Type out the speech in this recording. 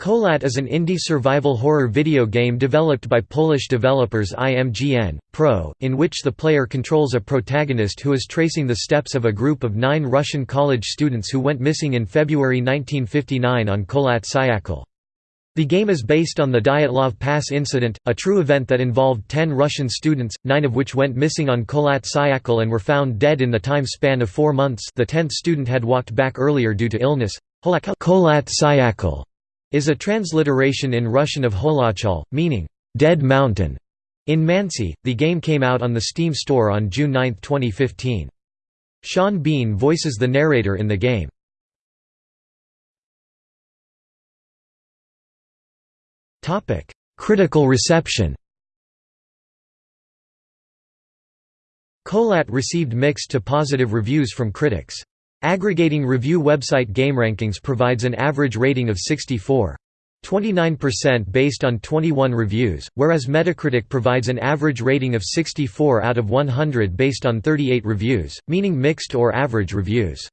Kholat is an indie survival horror video game developed by Polish developers IMGN, Pro, in which the player controls a protagonist who is tracing the steps of a group of nine Russian college students who went missing in February 1959 on Kholat Syakhl. The game is based on the Dyatlov Pass incident, a true event that involved ten Russian students, nine of which went missing on Kholat Syakhl and were found dead in the time span of four months the tenth student had walked back earlier due to illness. Kholat Syakhl is a transliteration in Russian of Holatchahl, meaning, "'Dead Mountain'". In Mansi, the game came out on the Steam store on June 9, 2015. Sean Bean voices the narrator in the game. Critical reception Kholat received mixed to positive reviews from critics. Aggregating review website GameRankings provides an average rating of 64. 29% based on 21 reviews, whereas Metacritic provides an average rating of 64 out of 100 based on 38 reviews, meaning mixed or average reviews.